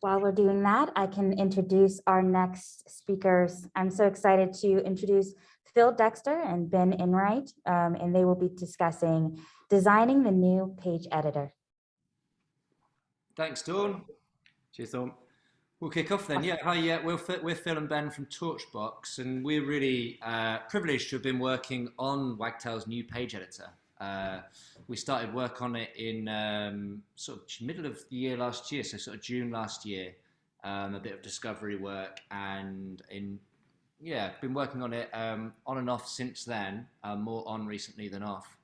while we're doing that, I can introduce our next speakers. I'm so excited to introduce Phil Dexter and Ben Enright, um, and they will be discussing designing the new page editor. Thanks, Dawn. Cheers, Dawn. We'll kick off then. Yeah, hi, yeah, we're, we're Phil and Ben from Torchbox, and we're really uh, privileged to have been working on Wagtail's new page editor. Uh, we started work on it in um, sort of middle of the year last year, so sort of June last year, um, a bit of discovery work, and in yeah, been working on it um, on and off since then, uh, more on recently than off.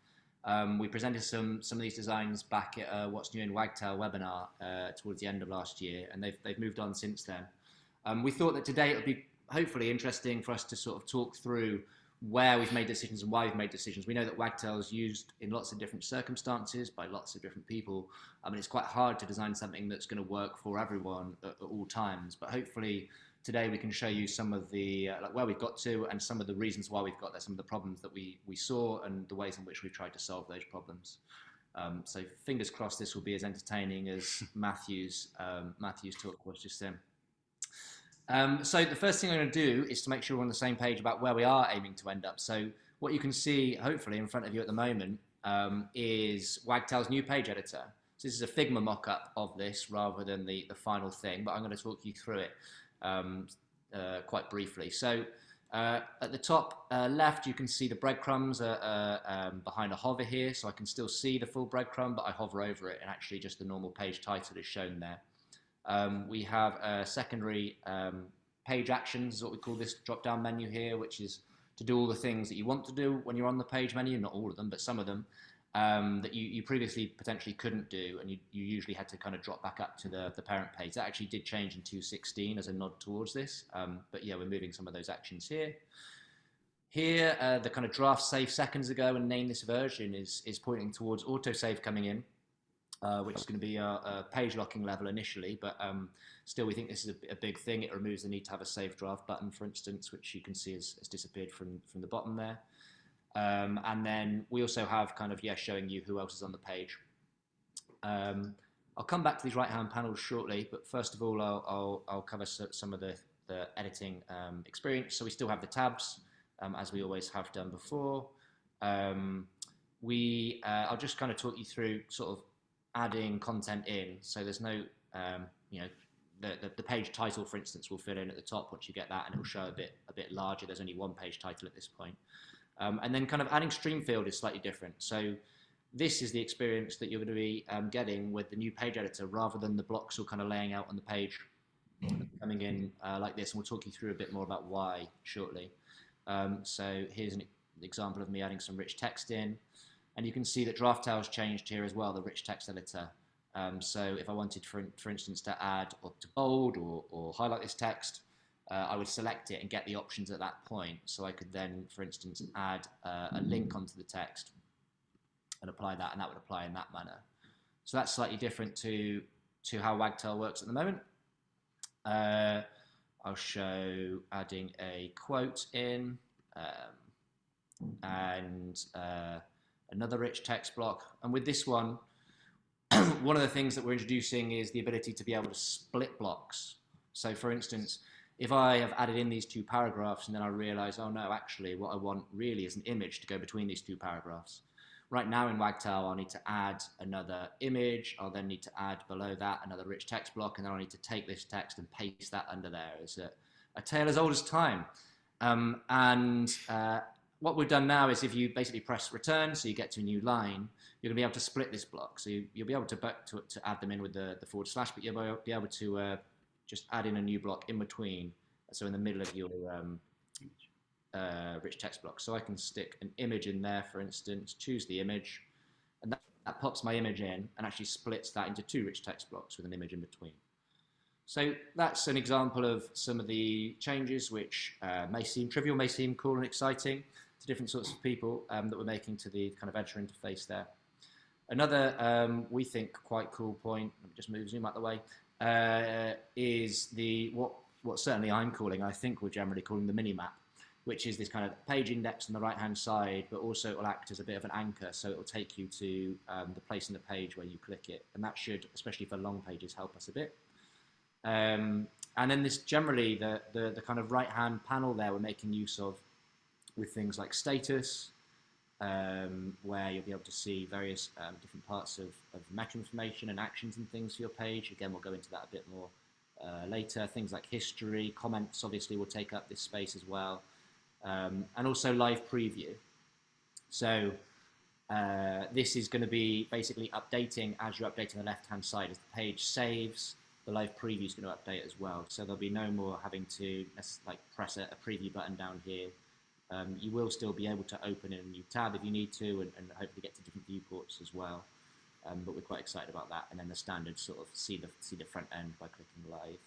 Um, we presented some some of these designs back at uh, What's New in Wagtail webinar uh, towards the end of last year, and they've they've moved on since then. Um, we thought that today it would be hopefully interesting for us to sort of talk through where we've made decisions and why we've made decisions. We know that Wagtail is used in lots of different circumstances by lots of different people. I mean, it's quite hard to design something that's going to work for everyone at, at all times, but hopefully today we can show you some of the, uh, like where we've got to and some of the reasons why we've got there, some of the problems that we, we saw and the ways in which we've tried to solve those problems. Um, so fingers crossed this will be as entertaining as Matthew's, um, Matthew's talk was just then. Um, so the first thing I'm going to do is to make sure we're on the same page about where we are aiming to end up. So what you can see, hopefully, in front of you at the moment um, is Wagtail's new page editor. So this is a Figma mock-up of this rather than the, the final thing, but I'm going to talk you through it um, uh, quite briefly. So uh, at the top uh, left, you can see the breadcrumbs um, behind a hover here, so I can still see the full breadcrumb, but I hover over it, and actually just the normal page title is shown there. Um, we have a secondary um, page actions, is what we call this drop-down menu here, which is to do all the things that you want to do when you're on the page menu, not all of them, but some of them, um, that you, you previously potentially couldn't do, and you, you usually had to kind of drop back up to the, the parent page. That actually did change in 2.16 as a nod towards this, um, but yeah, we're moving some of those actions here. Here, uh, the kind of draft save seconds ago and name this version is, is pointing towards autosave coming in uh, which is going to be a, a, page locking level initially, but um, still we think this is a, a, big thing. It removes the need to have a save draft button, for instance, which you can see has, has disappeared from, from the bottom there. Um, and then we also have kind of, yeah, showing you who else is on the page. Um, I'll come back to these right-hand panels shortly, but first of all, I'll, I'll, I'll cover some of the, the editing um, experience. So we still have the tabs, um, as we always have done before. Um, we, uh, I'll just kind of talk you through sort of adding content in. So there's no, um, you know, the, the, the, page title, for instance, will fill in at the top once you get that, and it will show a bit a bit larger. There's only one page title at this point. Um, and then kind of adding stream field is slightly different. So this is the experience that you're going to be um, getting with the new page editor rather than the blocks all kind of laying out on the page coming in uh, like this. And we'll talk you through a bit more about why shortly. Um, so here's an example of me adding some rich text in. And you can see that Draftail's changed here as well, the rich text editor. Um, so if I wanted, for, for instance, to add or to bold or, or highlight this text, uh, I would select it and get the options at that point. So I could then, for instance, add uh, a link onto the text and apply that, and that would apply in that manner. So that's slightly different to, to how Wagtail works at the moment. Uh, I'll show adding a quote in um, and uh, another rich text block. And with this one, one of the things that we're introducing is the ability to be able to split blocks. So for instance, if I have added in these two paragraphs and then I realize, oh no, actually what I want really is an image to go between these two paragraphs. Right now in Wagtail, I'll need to add another image. I'll then need to add below that another rich text block, and then I'll need to take this text and paste that under there. It's a, a tale as old as time. Um, and uh, what we've done now is if you basically press return, so you get to a new line, you're going to be able to split this block. So you, will be able to, to, to, add them in with the, the forward slash, but you'll be able to uh, just add in a new block in between, so in the middle of your um, uh, rich text block. So I can stick an image in there, for instance, choose the image, and that, that pops my image in and actually splits that into two rich text blocks with an image in between. So that's an example of some of the changes which uh, may seem trivial, may seem cool and exciting, different sorts of people um, that we're making to the kind of editor interface there. Another, um, we think, quite cool point, let me just move zoom out the way, uh, is the what, what certainly I'm calling, I think we're generally calling the mini-map, which is this kind of page index on the right-hand side, but also it will act as a bit of an anchor, so it will take you to um, the place in the page where you click it, and that should, especially for long pages, help us a bit. Um, and then this generally the, the, the kind of right hand panel there we're making use of with things like status, um, where you'll be able to see various um, different parts of, of meta information and actions and things for your page. Again, we'll go into that a bit more uh, later. Things like history, comments obviously will take up this space as well, um, and also live preview. So uh, this is going to be basically updating as you're updating the left-hand side. As the page saves, the live preview is going to update as well. So there'll be no more having to like press a, a preview button down here um, you will still be able to open in a new tab if you need to and, and hopefully get to different viewports as well. Um, but we're quite excited about that. And then the standard sort of see the, see the front end by clicking live.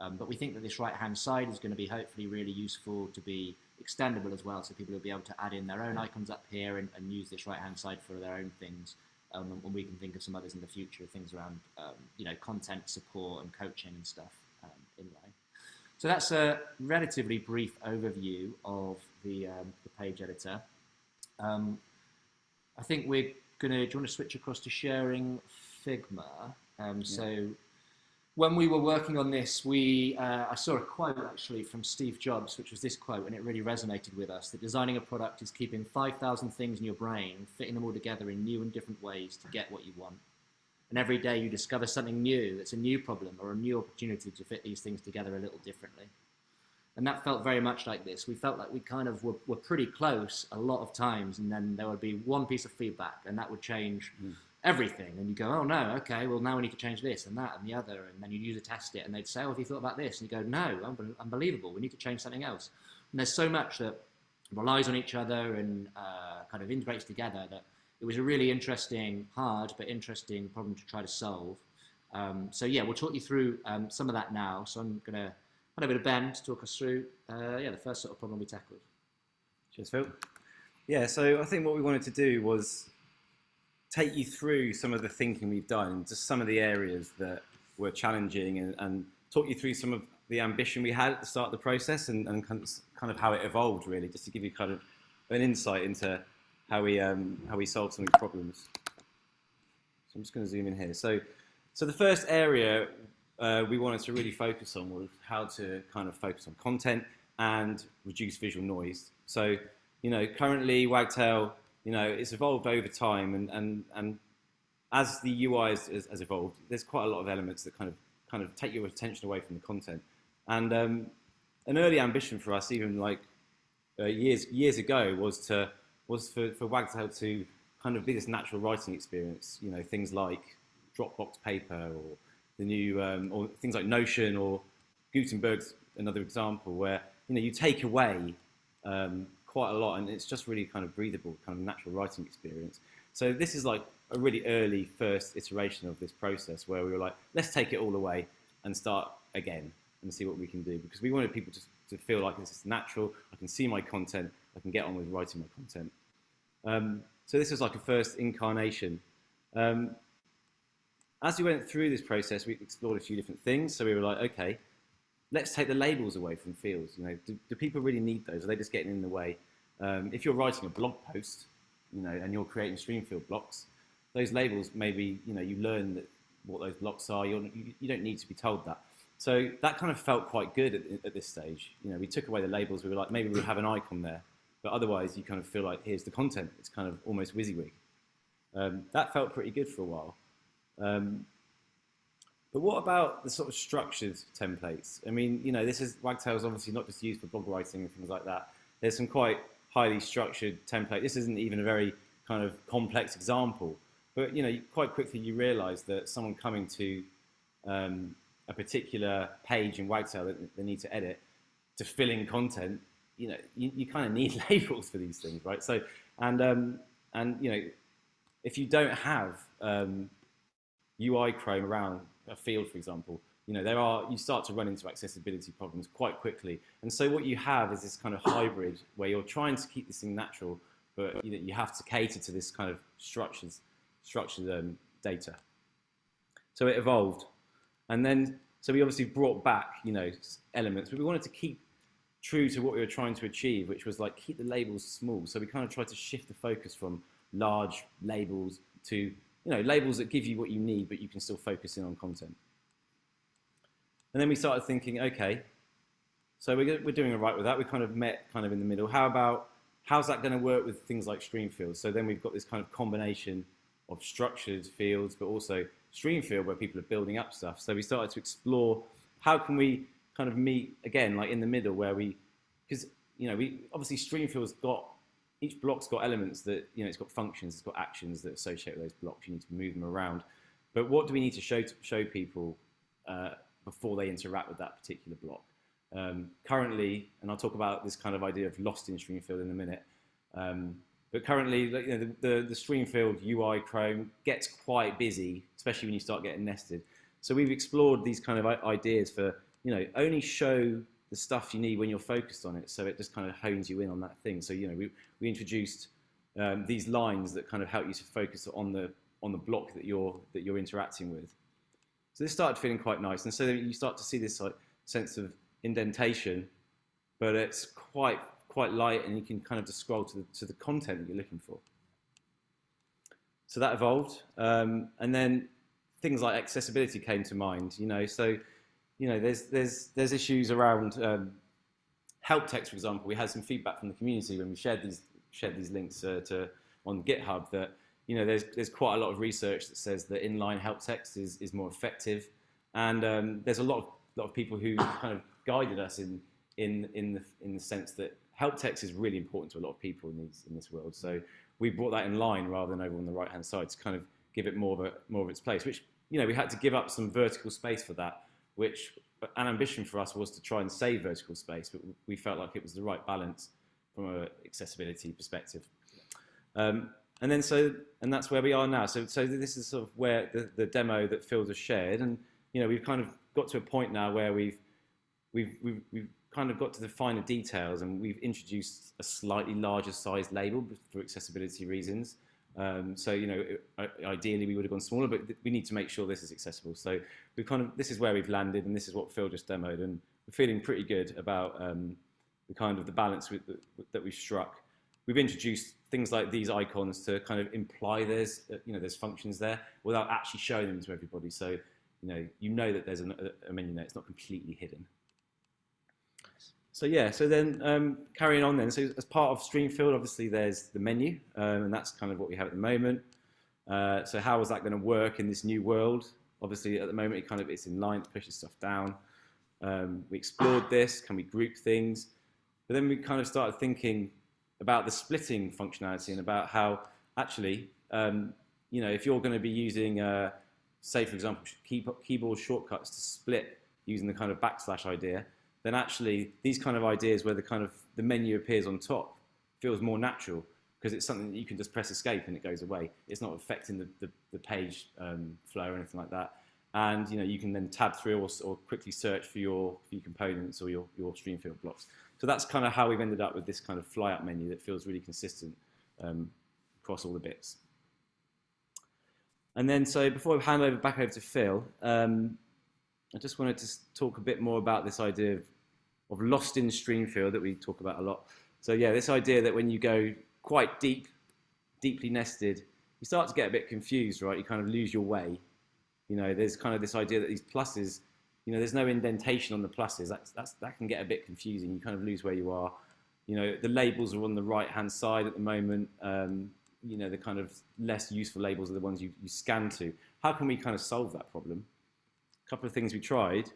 Um, but we think that this right-hand side is going to be hopefully really useful to be extendable as well. So people will be able to add in their own icons up here and, and use this right-hand side for their own things. Um, and we can think of some others in the future, things around, um, you know, content support and coaching and stuff um, in line. So that's a relatively brief overview of the, um, the page editor. Um, I think we're going to, do you want to switch across to sharing Figma? Um, yeah. So when we were working on this, we uh, I saw a quote actually from Steve Jobs, which was this quote, and it really resonated with us, that designing a product is keeping 5,000 things in your brain, fitting them all together in new and different ways to get what you want. And every day you discover something new that's a new problem or a new opportunity to fit these things together a little differently. And that felt very much like this. We felt like we kind of were, were pretty close a lot of times, and then there would be one piece of feedback, and that would change mm. everything. And you go, oh no, okay, well now we need to change this and that and the other. And then you'd use a test it, and they'd say, oh, have you thought about this? And you go, no, unbelievable. We need to change something else. And there's so much that relies on each other and uh, kind of integrates together that it was a really interesting, hard but interesting problem to try to solve. Um, so yeah, we'll talk you through um, some of that now. So I'm going to hand over to Ben to talk us through uh, yeah, the first sort of problem we tackled. Cheers, Phil. Yeah, so I think what we wanted to do was take you through some of the thinking we've done, just some of the areas that were challenging and, and talk you through some of the ambition we had at the start of the process and, and kind of how it evolved really, just to give you kind of an insight into how we um, how we solve some of these problems. So I'm just going to zoom in here. So so the first area uh, we wanted to really focus on was how to kind of focus on content and reduce visual noise. So you know currently Wagtail you know it's evolved over time and and and as the UI has, has evolved, there's quite a lot of elements that kind of kind of take your attention away from the content. And um, an early ambition for us, even like uh, years years ago, was to was for, for Wagtail to kind of be this natural writing experience, you know, things like Dropbox paper or the new, um, or things like Notion or Gutenberg's another example where, you know, you take away um, quite a lot and it's just really kind of breathable, kind of natural writing experience. So this is like a really early first iteration of this process where we were like, let's take it all away and start again and see what we can do because we wanted people to, to feel like this is natural, I can see my content, I can get on with writing my content. Um, so this was like a first incarnation. Um, as we went through this process, we explored a few different things. So we were like, okay, let's take the labels away from fields. You know, do, do people really need those? Are they just getting in the way? Um, if you're writing a blog post, you know, and you're creating stream field blocks, those labels maybe, you know, you learn that what those blocks are. You're, you, you don't need to be told that. So that kind of felt quite good at, at, this stage. You know, we took away the labels. We were like, maybe we'll have an icon there. But otherwise, you kind of feel like, here's the content. It's kind of almost WYSIWYG. Um, that felt pretty good for a while. Um, but what about the sort of structured templates? I mean, you know, this is Wagtail is obviously not just used for blog writing and things like that. There's some quite highly structured template. This isn't even a very kind of complex example, but you know, quite quickly you realise that someone coming to um, a particular page in Wagtail that they need to edit to fill in content you know, you, you kind of need labels for these things, right? So, and, um, and you know, if you don't have um, UI Chrome around a field, for example, you know, there are, you start to run into accessibility problems quite quickly. And so what you have is this kind of hybrid where you're trying to keep this thing natural, but you, know, you have to cater to this kind of structures, structured um, data. So it evolved. And then, so we obviously brought back, you know, elements, but we wanted to keep true to what we were trying to achieve, which was like keep the labels small. So we kind of tried to shift the focus from large labels to you know labels that give you what you need, but you can still focus in on content. And then we started thinking, okay, so we're, we're doing all right with that. We kind of met kind of in the middle. How about, how's that going to work with things like stream fields? So then we've got this kind of combination of structured fields, but also stream field where people are building up stuff. So we started to explore how can we kind of meet again, like in the middle where we, because, you know, we obviously stream field's got, each block's got elements that, you know, it's got functions, it's got actions that associate with those blocks. You need to move them around. But what do we need to show, to show people uh, before they interact with that particular block? Um, currently, and I'll talk about this kind of idea of lost in stream field in a minute, um, but currently, you know, the, the, the Streamfield UI Chrome gets quite busy, especially when you start getting nested. So we've explored these kind of ideas for, you know, only show the stuff you need when you're focused on it. So it just kind of hones you in on that thing. So, you know, we, we introduced um, these lines that kind of help you to focus on the, on the block that you're, that you're interacting with. So this started feeling quite nice. And so you start to see this like, sense of indentation, but it's quite quite light and you can kind of just scroll to the, to the content that you're looking for. So that evolved. Um, and then things like accessibility came to mind, you know, so, you know, there's, there's, there's issues around um, help text, for example. We had some feedback from the community when we shared these, shared these links uh, to, on GitHub that, you know, there's, there's quite a lot of research that says that inline help text is, is more effective. And um, there's a lot of, lot of people who kind of guided us in, in, in, the, in the sense that help text is really important to a lot of people in, these, in this world. So we brought that in line rather than over on the right-hand side to kind of give it more of, a, more of its place, which, you know, we had to give up some vertical space for that, which an ambition for us was to try and save vertical space, but we felt like it was the right balance from an accessibility perspective. Um, and then so, and that's where we are now. So, so this is sort of where the, the demo that Phil has shared, and you know, we've kind of got to a point now where we've, we've, we've, we've kind of got to the finer details and we've introduced a slightly larger size label for accessibility reasons. Um, so, you know, ideally we would have gone smaller, but we need to make sure this is accessible. So we've kind of, this is where we've landed and this is what Phil just demoed and we're feeling pretty good about um, the kind of the balance with, that we've struck. We've introduced things like these icons to kind of imply there's, uh, you know, there's functions there without actually showing them to everybody. So, you know, you know that there's a, a menu there, it's not completely hidden. So yeah, so then um, carrying on then, so as part of Streamfield, obviously there's the menu, um, and that's kind of what we have at the moment. Uh, so how is that going to work in this new world? Obviously at the moment it kind of it's in line, pushes stuff down. Um, we explored this, can we group things? But then we kind of started thinking about the splitting functionality and about how actually, um, you know, if you're going to be using, uh, say for example, keyboard shortcuts to split using the kind of backslash idea, then actually these kind of ideas where the kind of the menu appears on top feels more natural because it's something that you can just press escape and it goes away. It's not affecting the, the, the page um, flow or anything like that. And you know you can then tab through or, or quickly search for your, for your components or your, your stream field blocks. So that's kind of how we've ended up with this kind of fly up menu that feels really consistent um, across all the bits. And then so before I hand over back over to Phil, um, I just wanted to talk a bit more about this idea of, of lost in stream field that we talk about a lot. So yeah, this idea that when you go quite deep, deeply nested, you start to get a bit confused, right? You kind of lose your way. You know, there's kind of this idea that these pluses, you know, there's no indentation on the pluses. That's, that's, that can get a bit confusing. You kind of lose where you are. You know, the labels are on the right-hand side at the moment. Um, you know, the kind of less useful labels are the ones you, you scan to. How can we kind of solve that problem? A couple of things we tried,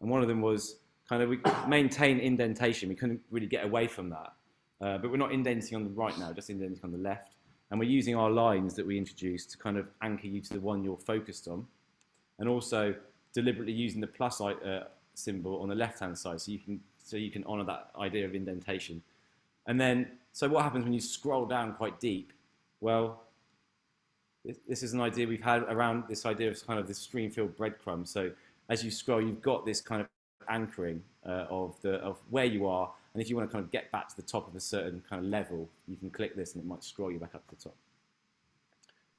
and one of them was kind of we maintain indentation. We couldn't really get away from that. Uh, but we're not indenting on the right now, just indenting on the left. And we're using our lines that we introduced to kind of anchor you to the one you're focused on. And also deliberately using the plus uh, symbol on the left-hand side so you can so you can honor that idea of indentation. And then, so what happens when you scroll down quite deep? Well, this is an idea we've had around this idea of kind of this stream field breadcrumb. So as you scroll, you've got this kind of anchoring uh, of, the, of where you are. And if you want to kind of get back to the top of a certain kind of level, you can click this and it might scroll you back up to the top.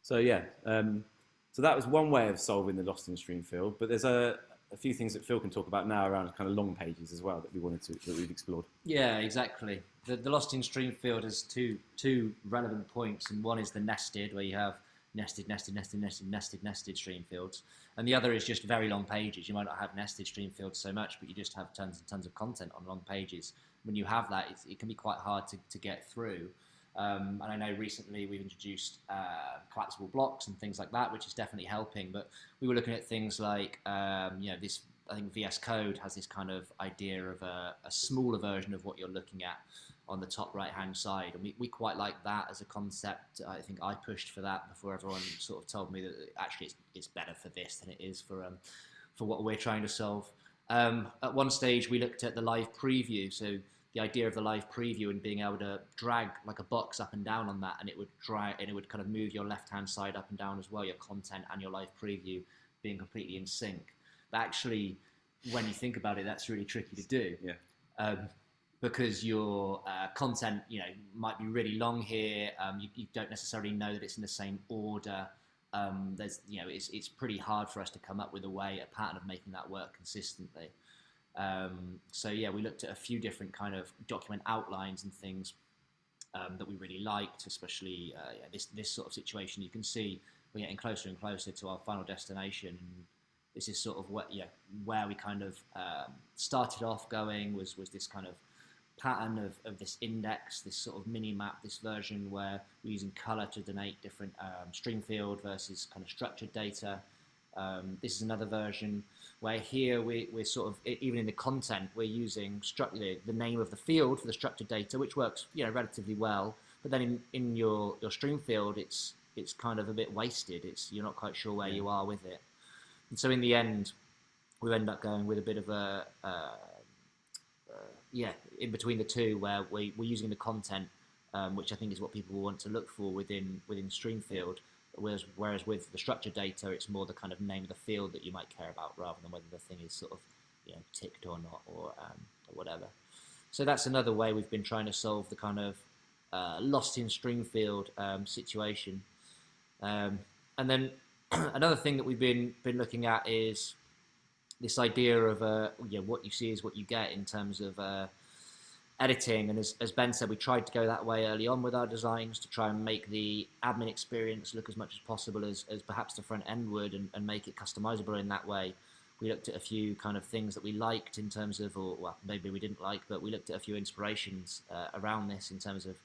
So yeah, um, so that was one way of solving the lost in stream field. But there's a, a few things that Phil can talk about now around kind of long pages as well that we wanted to, that we've explored. Yeah, exactly. The, the lost in stream field has two, two relevant points. And one is the nested where you have nested, nested, nested, nested, nested, nested stream fields. And the other is just very long pages. You might not have nested stream fields so much, but you just have tons and tons of content on long pages. When you have that, it can be quite hard to, to get through. Um, and I know recently we've introduced uh, collapsible blocks and things like that, which is definitely helping. But we were looking at things like, um, you know, this. I think VS Code has this kind of idea of a, a smaller version of what you're looking at on the top right hand side, and we, we quite like that as a concept. I think I pushed for that before everyone sort of told me that actually it's, it's better for this than it is for um, for what we're trying to solve. Um, at one stage, we looked at the live preview, so the idea of the live preview and being able to drag like a box up and down on that and it would drag and it would kind of move your left hand side up and down as well your content and your live preview being completely in sync but actually when you think about it that's really tricky to do Yeah. um, because your uh, content you know might be really long here um, you, you don't necessarily know that it's in the same order um, there's you know it's, it's pretty hard for us to come up with a way a pattern of making that work consistently um, so yeah, we looked at a few different kind of document outlines and things um, that we really liked, especially uh, yeah, this this sort of situation. You can see we're getting closer and closer to our final destination. This is sort of what yeah where we kind of um, started off going was was this kind of pattern of, of this index, this sort of mini map, this version where we're using color to denote different um, stream field versus kind of structured data. Um, this is another version where here we, we're sort of, even in the content, we're using the, the name of the field for the structured data, which works you know, relatively well. But then in, in your, your stream field, it's, it's kind of a bit wasted. It's, you're not quite sure where you are with it. And so in the end, we end up going with a bit of a, uh, yeah, in between the two, where we, we're using the content, um, which I think is what people want to look for within within Streamfield. Whereas, whereas with the structured data, it's more the kind of name of the field that you might care about, rather than whether the thing is sort of you know ticked or not, or, um, or whatever. So that's another way we've been trying to solve the kind of uh, lost in Streamfield um, situation. Um, and then another thing that we've been been looking at is this idea of uh, know, what you see is what you get in terms of uh, editing. And as, as Ben said, we tried to go that way early on with our designs to try and make the admin experience look as much as possible as, as perhaps the front end would and, and make it customizable in that way. We looked at a few kind of things that we liked in terms of, or well, maybe we didn't like, but we looked at a few inspirations uh, around this in terms of,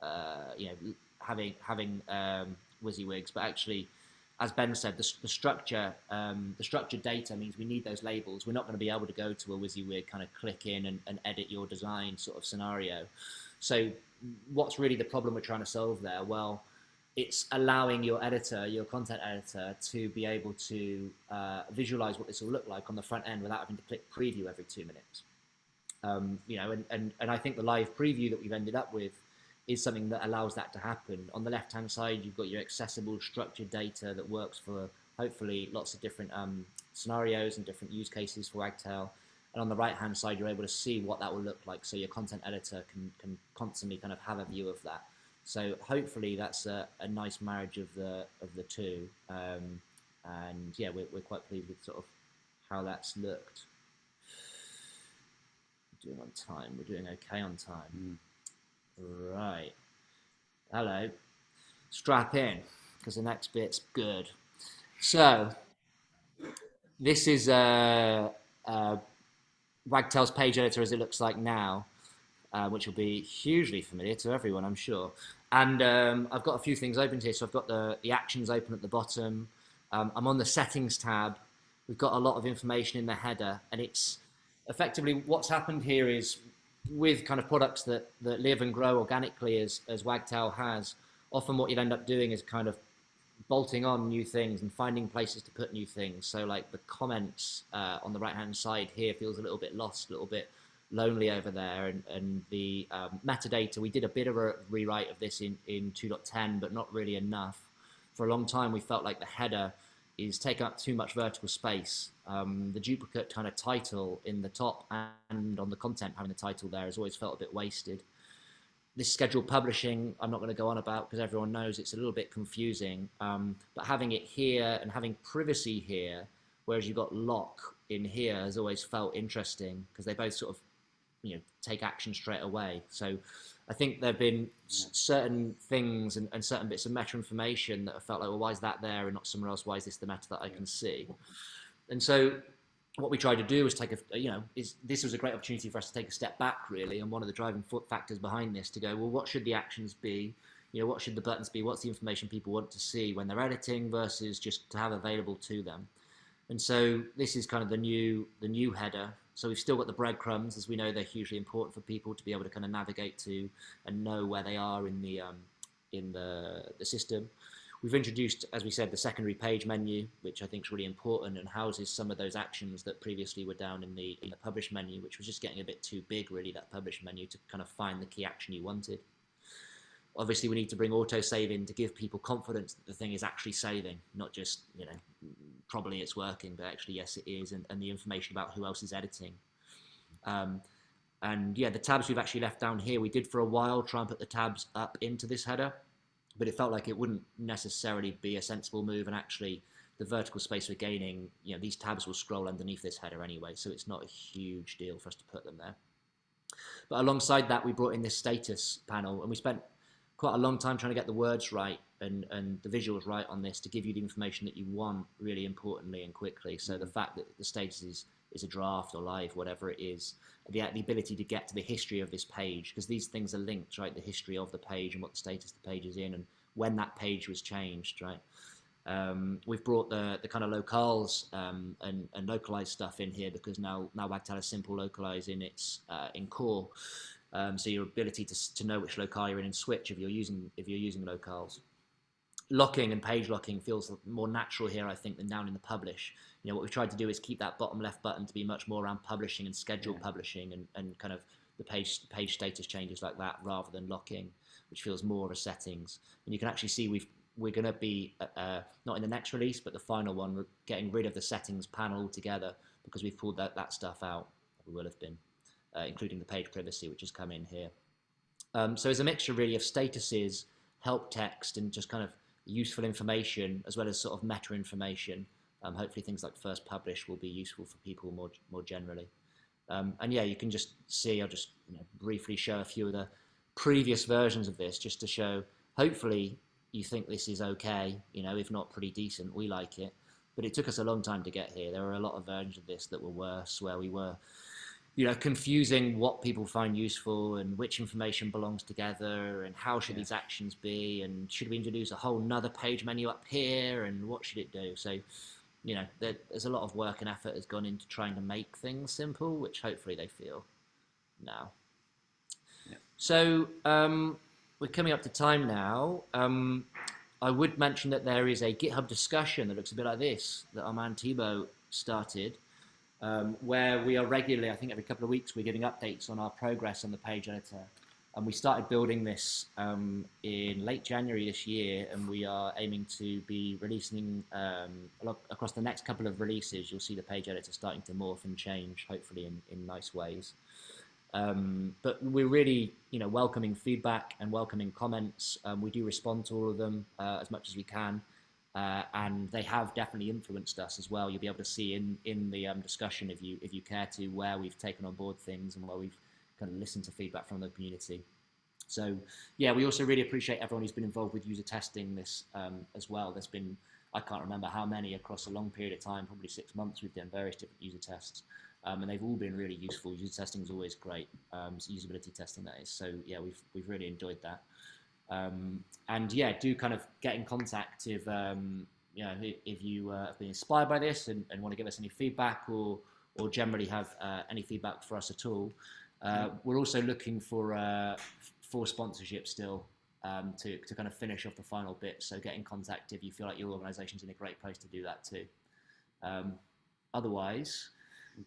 uh, you know, having having um, WYSIWYGs, but actually as Ben said, the, the structure, um, the structured data means we need those labels. We're not going to be able to go to a WYSIWYG kind of click in and, and edit your design sort of scenario. So what's really the problem we're trying to solve there? Well, it's allowing your editor, your content editor, to be able to uh, visualize what this will look like on the front end without having to click preview every two minutes. Um, you know, and, and, and I think the live preview that we've ended up with is something that allows that to happen. On the left-hand side, you've got your accessible structured data that works for hopefully lots of different um, scenarios and different use cases for Wagtail. And on the right-hand side, you're able to see what that will look like. So your content editor can, can constantly kind of have a view of that. So hopefully that's a, a nice marriage of the of the two. Um, and yeah, we're, we're quite pleased with sort of how that's looked. We're doing on time. We're doing okay on time. Right. Hello. Strap in, because the next bit's good. So, this is uh, uh, Wagtail's page editor as it looks like now, uh, which will be hugely familiar to everyone, I'm sure. And um, I've got a few things open here. So I've got the, the actions open at the bottom. Um, I'm on the settings tab. We've got a lot of information in the header, and it's effectively what's happened here is with kind of products that, that live and grow organically as, as Wagtail has, often what you'd end up doing is kind of bolting on new things and finding places to put new things. So like the comments uh, on the right hand side here feels a little bit lost, a little bit lonely over there. And, and the um, metadata, we did a bit of a rewrite of this in, in 2.10, but not really enough. For a long time, we felt like the header is taking up too much vertical space. Um, the duplicate kind of title in the top and on the content having the title there has always felt a bit wasted. This scheduled publishing, I'm not going to go on about because everyone knows it's a little bit confusing. Um, but having it here and having privacy here, whereas you've got lock in here, has always felt interesting because they both sort of you know take action straight away. So I think there have been certain things and, and, certain bits of meta information that I felt like, well, why is that there and not somewhere else? Why is this the meta that I can see? And so what we tried to do was take a, you know, is this was a great opportunity for us to take a step back really. And one of the driving factors behind this to go, well, what should the actions be? You know, what should the buttons be? What's the information people want to see when they're editing versus just to have available to them? And so this is kind of the new, the new header. So we've still got the breadcrumbs, as we know they're hugely important for people to be able to kind of navigate to and know where they are in the um, in the the system. We've introduced, as we said, the secondary page menu, which I think is really important and houses some of those actions that previously were down in the, in the publish menu, which was just getting a bit too big, really, that publish menu to kind of find the key action you wanted. Obviously, we need to bring auto saving to give people confidence that the thing is actually saving, not just, you know, probably it's working, but actually, yes, it is, and, and the information about who else is editing. Um, and yeah, the tabs we've actually left down here, we did for a while try and put the tabs up into this header but it felt like it wouldn't necessarily be a sensible move and actually the vertical space we're gaining, you know, these tabs will scroll underneath this header anyway, so it's not a huge deal for us to put them there. But alongside that, we brought in this status panel and we spent quite a long time trying to get the words right and, and the visuals right on this to give you the information that you want really importantly and quickly. So the fact that the status is, is a draft or live, whatever it is, the, the ability to get to the history of this page, because these things are linked, right? The history of the page and what the status the page is in and when that page was changed, right? Um, we've brought the, the kind of locales um, and, and localized stuff in here because now now Wagtail is simple localize in its uh, in core. Um, so your ability to, to know which locale you're in and Switch if you're using if you're using locales. Locking and page locking feels more natural here, I think, than down in the publish you know, what we've tried to do is keep that bottom left button to be much more around publishing and scheduled yeah. publishing and, and kind of the page page status changes like that rather than locking, which feels more of a settings. And you can actually see we've we're going to be uh, uh, not in the next release, but the final one, we're getting rid of the settings panel altogether because we've pulled that, that stuff out. We will have been, uh, including the page privacy, which has come in here. Um, so it's a mixture really of statuses, help text, and just kind of useful information, as well as sort of meta information um, hopefully things like first publish will be useful for people more, more generally. Um, and yeah, you can just see, I'll just you know, briefly show a few of the previous versions of this just to show, hopefully you think this is okay, you know, if not pretty decent, we like it. But it took us a long time to get here. There were a lot of versions of this that were worse, where we were, you know, confusing what people find useful and which information belongs together and how should yeah. these actions be and should we introduce a whole nother page menu up here and what should it do? So you know, there's a lot of work and effort has gone into trying to make things simple, which hopefully they feel now. Yeah. So um, we're coming up to time now. Um, I would mention that there is a GitHub discussion that looks a bit like this that Armand Thibault started, um, where we are regularly, I think every couple of weeks, we're giving updates on our progress on the page editor. And we started building this um, in late January this year, and we are aiming to be releasing um, across the next couple of releases. You'll see the page editor starting to morph and change, hopefully in, in nice ways. Um, but we're really, you know, welcoming feedback and welcoming comments. Um, we do respond to all of them uh, as much as we can, uh, and they have definitely influenced us as well. You'll be able to see in in the um, discussion if you if you care to where we've taken on board things and where we've kind of listened to feedback from the community. So yeah, we also really appreciate everyone who's been involved with user testing this um, as well. There's been, I can't remember how many across a long period of time, probably six months, we've done various different user tests. Um, and they've all been really useful. User testing is always great. Um, so usability testing that is. So yeah, we've we've really enjoyed that. Um, and yeah, do kind of get in contact if um, you know if you uh, have been inspired by this and, and want to give us any feedback or or generally have uh, any feedback for us at all. Uh, we're also looking for uh, for sponsorship still um, to, to kind of finish off the final bit. So get in contact if you feel like your organisation's in a great place to do that too. Um, otherwise,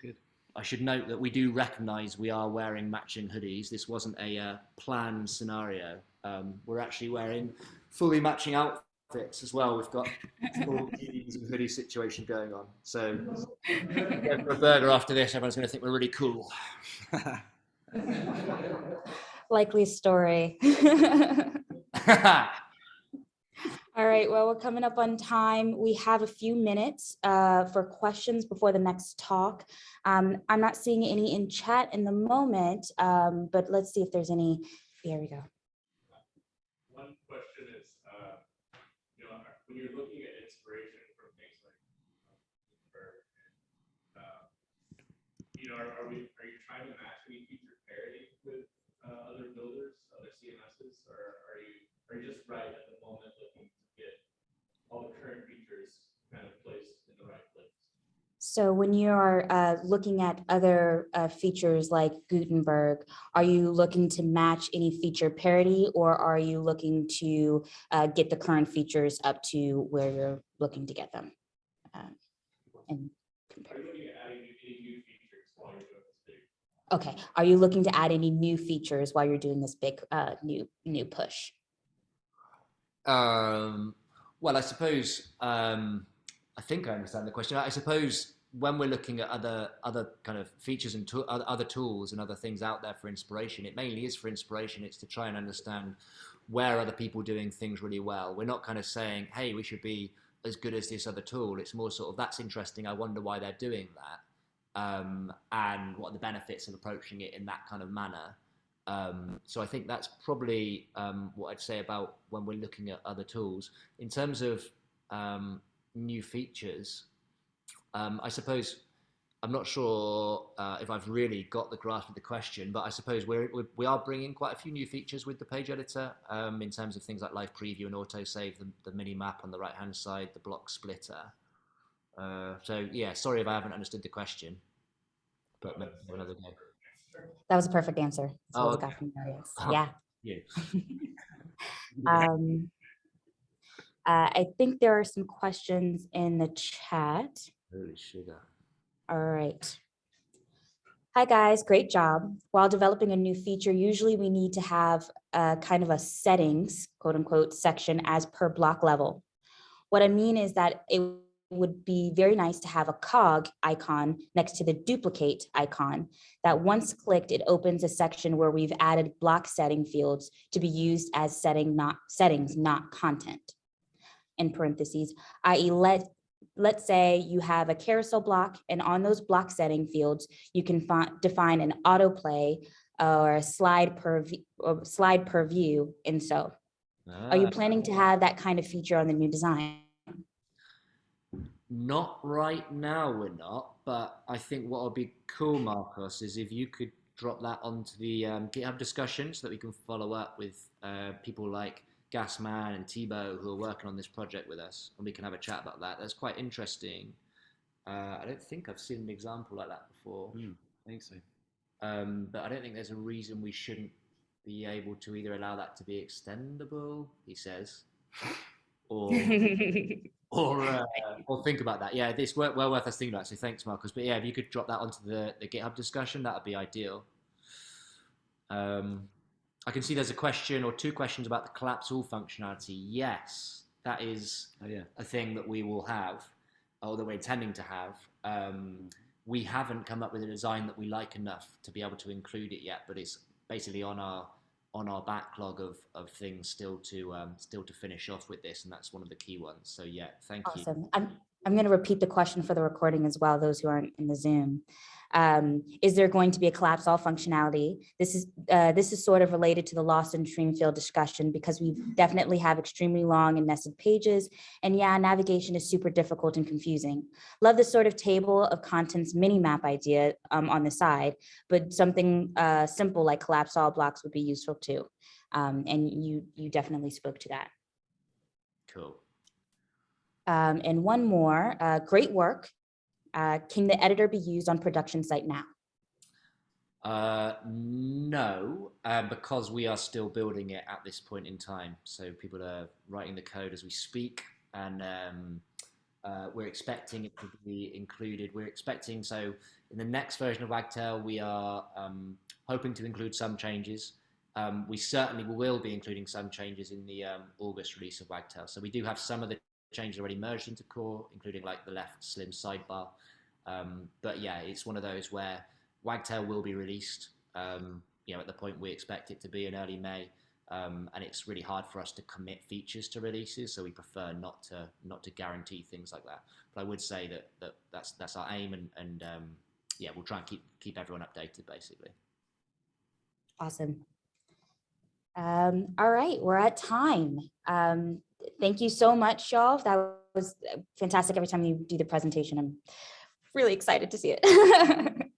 good. I should note that we do recognise we are wearing matching hoodies. This wasn't a uh, planned scenario. Um, we're actually wearing fully matching outfits as well. We've got full jeans and hoodie situation going on. So for a burger after this, everyone's going to think we're really cool. Likely story. All right, well, we're coming up on time. We have a few minutes uh, for questions before the next talk. Um, I'm not seeing any in chat in the moment, um, but let's see if there's any. There we go. One question is, uh, you know, are- when you're looking at inspiration from things like, uh, you know, are, are we, are you trying to match any feature parity with, uh, other builders, other CMSs, or are you, are you just right at the moment looking to get all the current features kind of placed in the right place? So when you're uh, looking at other uh, features like Gutenberg, are you looking to match any feature parity or are you looking to uh, get the current features up to where you're looking to get them? Um, And compare. Are you? Okay, are you looking to add any new features while you're doing this big uh, new new push? Um, well, I suppose um, I think I understand the question. I suppose when we're looking at other other kind of features and other other tools and other things out there for inspiration, it mainly is for inspiration. It's to try and understand where other people doing things really well. We're not kind of saying, "Hey, we should be as good as this other tool." It's more sort of that's interesting. I wonder why they're doing that, um, and what are the benefits of approaching it in that kind of manner. Um, so I think that's probably um, what I'd say about when we're looking at other tools. In terms of um, new features, um, I suppose I'm not sure uh, if I've really got the grasp of the question, but I suppose we're, we we are bringing quite a few new features with the page editor um, in terms of things like live preview and autosave, the, the mini map on the right hand side, the block splitter. Uh, so yeah, sorry if I haven't understood the question, but maybe another day. That was a perfect answer. That's Oh, okay. Marius. Oh. Yeah. Yeah. Um, uh, I think there are some questions in the chat. Holy sugar. All right. Hi, guys. Great job. While developing a new feature, usually we need to have a kind of a settings, quote unquote, section as per block level. What I mean is that it would be very nice to have a cog icon next to the duplicate icon that once clicked, it opens a section where we've added block setting fields to be used as setting not settings, not content. In parentheses, i.e. let let's say you have a carousel block and on those block setting fields, you can define an autoplay or a slide per, or slide per view. And so are you Ah. planning to have that kind of feature on the new design? Not right now, we're not. But I think what would be cool, Marcos, is if you could drop that onto the um, GitHub discussion so that we can follow up with uh, people like Gasman and Thibaud who are working on this project with us, and we can have a chat about that. That's quite interesting. Uh, I don't think I've seen an example like that before, Hmm, I think so. um, but I don't think there's a reason we shouldn't be able to either allow that to be extendable. He says, or or uh, or think about that. Yeah, this well, well worth us thinking about. So thanks, Marcus. But yeah, if you could drop that onto the, the GitHub discussion, that would be ideal. Um, I can see there's a question or two questions about the collapse all functionality. Yes, that is Oh yeah. a thing that we will have, or that we're intending to have. Um, we haven't come up with a design that we like enough to be able to include it yet, but it's basically on our on our backlog of, of things still to um, still to finish off with this, and that's one of the key ones. So yeah, thank you. Awesome. I'm, going to repeat the question for the recording as well, those who aren't in the Zoom. Um, is there going to be a collapse all functionality? This is, uh, this is sort of related to the lost and stream field discussion because we definitely have extremely long and nested pages. And yeah, navigation is super difficult and confusing. Love the sort of table of contents mini map idea um, on the side, but something uh, simple like collapse all blocks would be useful too. Um, and you, you definitely spoke to that. Cool. Um, and one more, uh, great work. Uh, can the editor be used on production site now? Uh, no, uh, because we are still building it at this point in time. So people are writing the code as we speak, and um, uh, we're expecting it to be included. We're expecting so in the next version of Wagtail, we are um, hoping to include some changes. Um, we certainly will be including some changes in the um, August release of Wagtail. So we do have some of the changes already merged into core, including like the left slim sidebar. Um, but yeah, it's one of those where Wagtail will be released, um, you know, at the point we expect it to be in early May. Um, and it's really hard for us to commit features to releases, so we prefer not to not to guarantee things like that. But I would say that, that that's that's our aim, and and um, yeah, we'll try and keep keep everyone updated basically. Awesome. Um, all right, we're at time. Um, thank you so much, y'all. That was uh, fantastic. Every time you do the presentation, I'm really excited to see it.